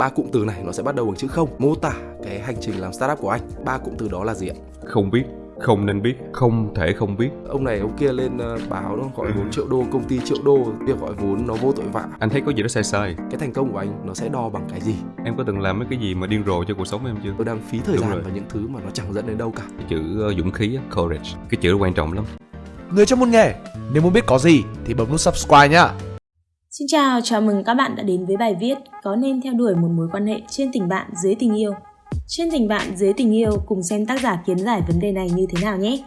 ba cụm từ này nó sẽ bắt đầu bằng chữ không. Mô tả cái hành trình làm startup của anh. Ba cụm từ đó là gì ạ? Không biết không nên biết không thể không biết. Ông này ông kia lên uh, báo nó gọi vốn triệu đô công ty triệu đô việc gọi vốn nó vô tội vạ. Anh thấy có gì đó sai sai. Cái thành công của anh nó sẽ đo bằng cái gì? Em có từng làm mấy cái gì mà điên rồ cho cuộc sống em chưa? Tôi đang phí thời Đúng gian rồi. vào những thứ mà nó chẳng dẫn đến đâu cả. Cái chữ uh, dũng khí á, courage. Cái chữ đó quan trọng lắm. Người trong môn nghề, nếu muốn biết có gì thì bấm nút subscribe nhá. Xin chào, chào mừng các bạn đã đến với bài viết Có nên theo đuổi một mối quan hệ trên tình bạn dưới tình yêu? Trên tình bạn dưới tình yêu cùng xem tác giả kiến giải vấn đề này như thế nào nhé.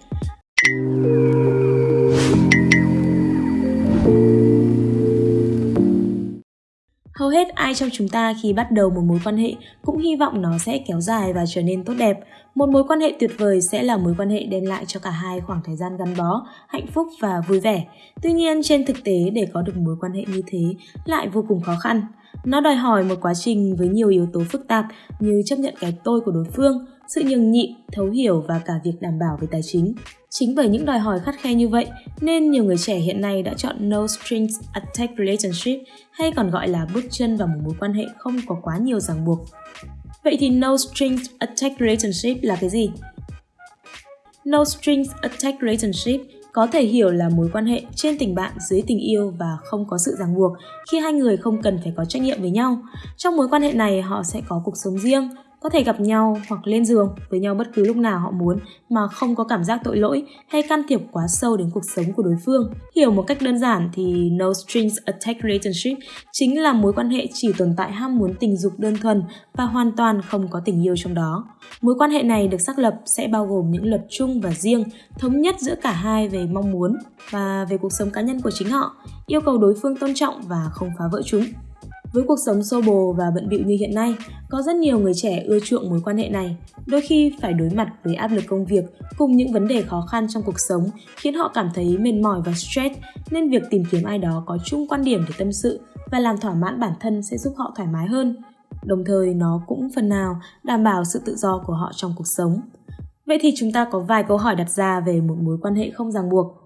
Hầu hết ai trong chúng ta khi bắt đầu một mối quan hệ cũng hy vọng nó sẽ kéo dài và trở nên tốt đẹp. Một mối quan hệ tuyệt vời sẽ là mối quan hệ đem lại cho cả hai khoảng thời gian gắn bó, hạnh phúc và vui vẻ. Tuy nhiên trên thực tế để có được mối quan hệ như thế lại vô cùng khó khăn. Nó đòi hỏi một quá trình với nhiều yếu tố phức tạp như chấp nhận cái tôi của đối phương, sự nhường nhịn, thấu hiểu và cả việc đảm bảo về tài chính. Chính bởi những đòi hỏi khắt khe như vậy nên nhiều người trẻ hiện nay đã chọn no strings attached relationship hay còn gọi là bước chân vào một mối quan hệ không có quá nhiều ràng buộc. Vậy thì no strings attached relationship là cái gì? No strings attached relationship có thể hiểu là mối quan hệ trên tình bạn dưới tình yêu và không có sự ràng buộc khi hai người không cần phải có trách nhiệm với nhau. Trong mối quan hệ này họ sẽ có cuộc sống riêng, có thể gặp nhau hoặc lên giường với nhau bất cứ lúc nào họ muốn mà không có cảm giác tội lỗi hay can thiệp quá sâu đến cuộc sống của đối phương. Hiểu một cách đơn giản thì no strings attached relationship chính là mối quan hệ chỉ tồn tại ham muốn tình dục đơn thuần và hoàn toàn không có tình yêu trong đó. Mối quan hệ này được xác lập sẽ bao gồm những luật chung và riêng, thống nhất giữa cả hai về mong muốn và về cuộc sống cá nhân của chính họ, yêu cầu đối phương tôn trọng và không phá vỡ chúng. Với cuộc sống xô bồ và bận bịu như hiện nay, có rất nhiều người trẻ ưa chuộng mối quan hệ này. Đôi khi phải đối mặt với áp lực công việc cùng những vấn đề khó khăn trong cuộc sống khiến họ cảm thấy mệt mỏi và stress, nên việc tìm kiếm ai đó có chung quan điểm để tâm sự và làm thỏa mãn bản thân sẽ giúp họ thoải mái hơn. Đồng thời nó cũng phần nào đảm bảo sự tự do của họ trong cuộc sống. Vậy thì chúng ta có vài câu hỏi đặt ra về một mối quan hệ không ràng buộc.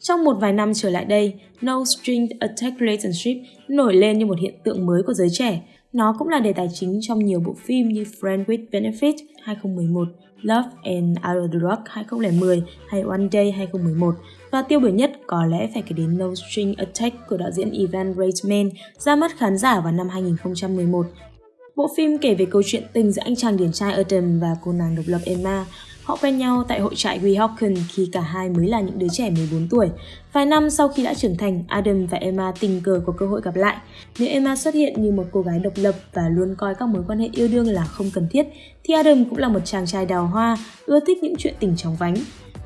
Trong một vài năm trở lại đây, No String Attached Relationship nổi lên như một hiện tượng mới của giới trẻ. Nó cũng là đề tài chính trong nhiều bộ phim như Friend with Benefit 2011, Love and Out of the Rock 2010 hay One Day 2011 và tiêu biểu nhất có lẽ phải kể đến No String Attached của đạo diễn Ivan Reitman ra mắt khán giả vào năm 2011. Bộ phim kể về câu chuyện tình giữa anh chàng điển trai Adam và cô nàng độc lập Emma. Họ quen nhau tại hội trại Weehawken khi cả hai mới là những đứa trẻ 14 tuổi. Vài năm sau khi đã trưởng thành, Adam và Emma tình cờ có cơ hội gặp lại. Nếu Emma xuất hiện như một cô gái độc lập và luôn coi các mối quan hệ yêu đương là không cần thiết, thì Adam cũng là một chàng trai đào hoa, ưa thích những chuyện tình chóng vánh.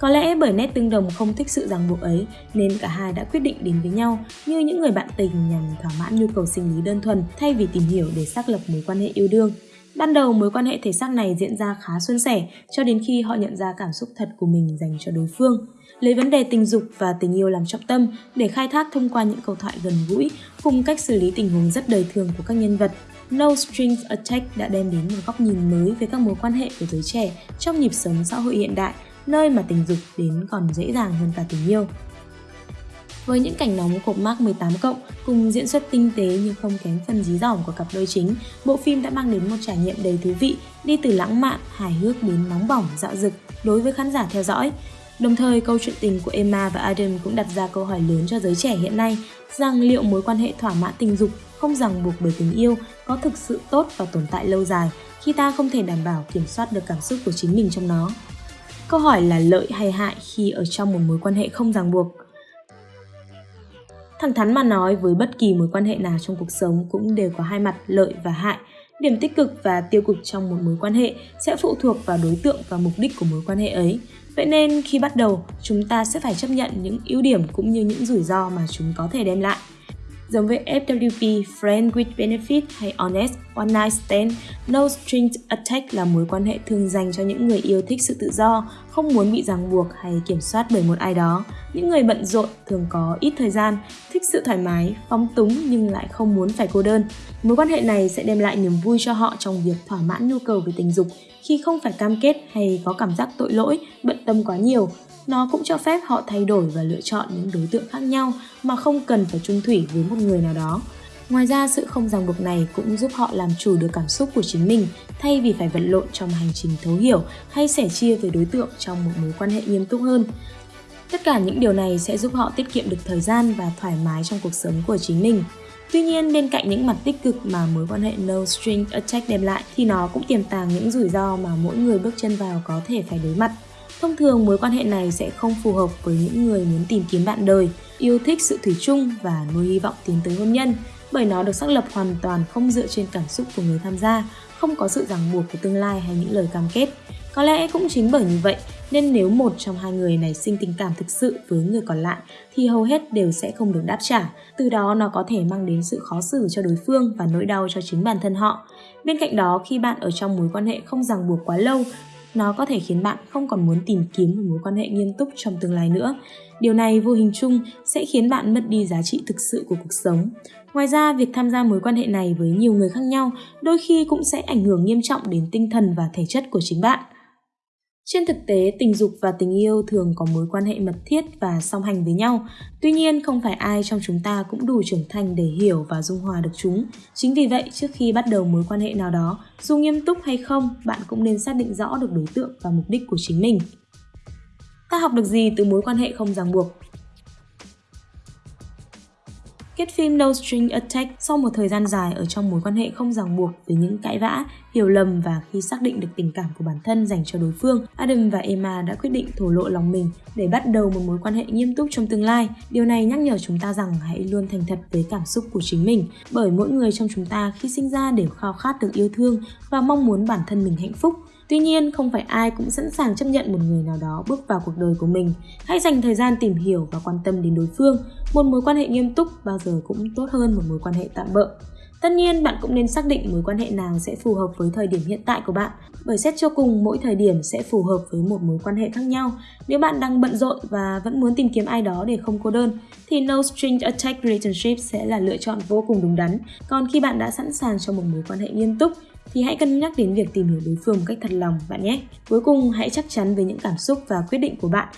Có lẽ bởi nét tương đồng không thích sự ràng buộc ấy nên cả hai đã quyết định đến với nhau như những người bạn tình nhằm thỏa mãn nhu cầu sinh lý đơn thuần thay vì tìm hiểu để xác lập mối quan hệ yêu đương. Ban đầu mối quan hệ thể xác này diễn ra khá suôn sẻ cho đến khi họ nhận ra cảm xúc thật của mình dành cho đối phương. Lấy vấn đề tình dục và tình yêu làm trọng tâm để khai thác thông qua những câu thoại gần gũi cùng cách xử lý tình huống rất đời thường của các nhân vật. No Strings Attached đã đem đến một góc nhìn mới về các mối quan hệ của giới trẻ trong nhịp sống xã hội hiện đại, nơi mà tình dục đến còn dễ dàng hơn cả tình yêu. Với những cảnh nóng cột mác 18 cộng cùng diễn xuất tinh tế nhưng không kém phần dí dỏm của cặp đôi chính, bộ phim đã mang đến một trải nghiệm đầy thú vị, đi từ lãng mạn, hài hước đến nóng bỏng, dạo dực đối với khán giả theo dõi. Đồng thời, câu chuyện tình của Emma và Adam cũng đặt ra câu hỏi lớn cho giới trẻ hiện nay rằng liệu mối quan hệ thỏa mãn tình dục không ràng buộc bởi tình yêu có thực sự tốt và tồn tại lâu dài khi ta không thể đảm bảo kiểm soát được cảm xúc của chính mình trong nó. Câu hỏi là lợi hay hại khi ở trong một mối quan hệ không ràng buộc Thẳng thắn mà nói với bất kỳ mối quan hệ nào trong cuộc sống cũng đều có hai mặt lợi và hại. Điểm tích cực và tiêu cực trong một mối quan hệ sẽ phụ thuộc vào đối tượng và mục đích của mối quan hệ ấy. Vậy nên khi bắt đầu, chúng ta sẽ phải chấp nhận những ưu điểm cũng như những rủi ro mà chúng có thể đem lại. Giống với FWP, Friend with Benefit hay Honest, One Night Stand, No Strings Attached là mối quan hệ thường dành cho những người yêu thích sự tự do, không muốn bị ràng buộc hay kiểm soát bởi một ai đó. Những người bận rộn thường có ít thời gian, thích sự thoải mái, phóng túng nhưng lại không muốn phải cô đơn. Mối quan hệ này sẽ đem lại niềm vui cho họ trong việc thỏa mãn nhu cầu về tình dục khi không phải cam kết hay có cảm giác tội lỗi, bận tâm quá nhiều. Nó cũng cho phép họ thay đổi và lựa chọn những đối tượng khác nhau mà không cần phải chung thủy với một người nào đó. Ngoài ra, sự không ràng buộc này cũng giúp họ làm chủ được cảm xúc của chính mình thay vì phải vật lộn trong hành trình thấu hiểu hay sẻ chia với đối tượng trong một mối quan hệ nghiêm túc hơn. Tất cả những điều này sẽ giúp họ tiết kiệm được thời gian và thoải mái trong cuộc sống của chính mình. Tuy nhiên, bên cạnh những mặt tích cực mà mối quan hệ no string attack đem lại thì nó cũng tiềm tàng những rủi ro mà mỗi người bước chân vào có thể phải đối mặt. Thông thường mối quan hệ này sẽ không phù hợp với những người muốn tìm kiếm bạn đời, yêu thích sự thủy chung và nuôi hy vọng tiến tới hôn nhân, bởi nó được xác lập hoàn toàn không dựa trên cảm xúc của người tham gia, không có sự ràng buộc của tương lai hay những lời cam kết. Có lẽ cũng chính bởi như vậy nên nếu một trong hai người này sinh tình cảm thực sự với người còn lại thì hầu hết đều sẽ không được đáp trả. Từ đó nó có thể mang đến sự khó xử cho đối phương và nỗi đau cho chính bản thân họ. Bên cạnh đó, khi bạn ở trong mối quan hệ không ràng buộc quá lâu, nó có thể khiến bạn không còn muốn tìm kiếm một mối quan hệ nghiêm túc trong tương lai nữa. Điều này vô hình chung sẽ khiến bạn mất đi giá trị thực sự của cuộc sống. Ngoài ra, việc tham gia mối quan hệ này với nhiều người khác nhau đôi khi cũng sẽ ảnh hưởng nghiêm trọng đến tinh thần và thể chất của chính bạn. Trên thực tế, tình dục và tình yêu thường có mối quan hệ mật thiết và song hành với nhau. Tuy nhiên, không phải ai trong chúng ta cũng đủ trưởng thành để hiểu và dung hòa được chúng. Chính vì vậy, trước khi bắt đầu mối quan hệ nào đó, dù nghiêm túc hay không, bạn cũng nên xác định rõ được đối tượng và mục đích của chính mình. Ta học được gì từ mối quan hệ không ràng buộc? Kết phim No String Attack sau một thời gian dài ở trong mối quan hệ không ràng buộc với những cãi vã, hiểu lầm và khi xác định được tình cảm của bản thân dành cho đối phương, Adam và Emma đã quyết định thổ lộ lòng mình để bắt đầu một mối quan hệ nghiêm túc trong tương lai. Điều này nhắc nhở chúng ta rằng hãy luôn thành thật với cảm xúc của chính mình, bởi mỗi người trong chúng ta khi sinh ra đều khao khát được yêu thương và mong muốn bản thân mình hạnh phúc. Tuy nhiên, không phải ai cũng sẵn sàng chấp nhận một người nào đó bước vào cuộc đời của mình. Hãy dành thời gian tìm hiểu và quan tâm đến đối phương. Một mối quan hệ nghiêm túc bao giờ cũng tốt hơn một mối quan hệ tạm bợ. Tất nhiên, bạn cũng nên xác định mối quan hệ nào sẽ phù hợp với thời điểm hiện tại của bạn, bởi xét cho cùng mỗi thời điểm sẽ phù hợp với một mối quan hệ khác nhau. Nếu bạn đang bận rộn và vẫn muốn tìm kiếm ai đó để không cô đơn, thì No String Attached Relationship sẽ là lựa chọn vô cùng đúng đắn. Còn khi bạn đã sẵn sàng cho một mối quan hệ nghiêm túc, thì hãy cân nhắc đến việc tìm hiểu đối phương một cách thật lòng bạn nhé. Cuối cùng, hãy chắc chắn với những cảm xúc và quyết định của bạn.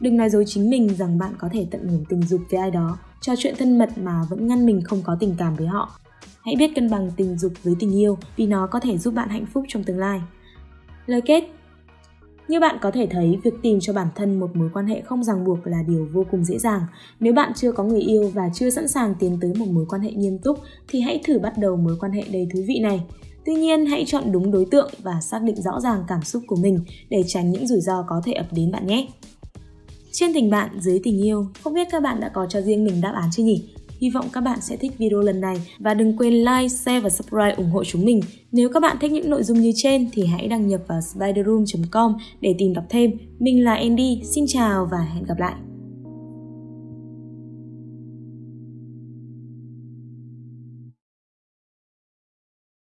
Đừng nói dối chính mình rằng bạn có thể tận hưởng tình dục với ai đó, trò chuyện thân mật mà vẫn ngăn mình không có tình cảm với họ. Hãy biết cân bằng tình dục với tình yêu vì nó có thể giúp bạn hạnh phúc trong tương lai. Lời kết như bạn có thể thấy, việc tìm cho bản thân một mối quan hệ không ràng buộc là điều vô cùng dễ dàng. Nếu bạn chưa có người yêu và chưa sẵn sàng tiến tới một mối quan hệ nghiêm túc thì hãy thử bắt đầu mối quan hệ đầy thú vị này. Tuy nhiên, hãy chọn đúng đối tượng và xác định rõ ràng cảm xúc của mình để tránh những rủi ro có thể ập đến bạn nhé. Trên tình bạn, dưới tình yêu, không biết các bạn đã có cho riêng mình đáp án chưa nhỉ? Hy vọng các bạn sẽ thích video lần này và đừng quên like, share và subscribe ủng hộ chúng mình. Nếu các bạn thích những nội dung như trên thì hãy đăng nhập vào spiderroom.com để tìm đọc thêm. Mình là Andy, xin chào và hẹn gặp lại.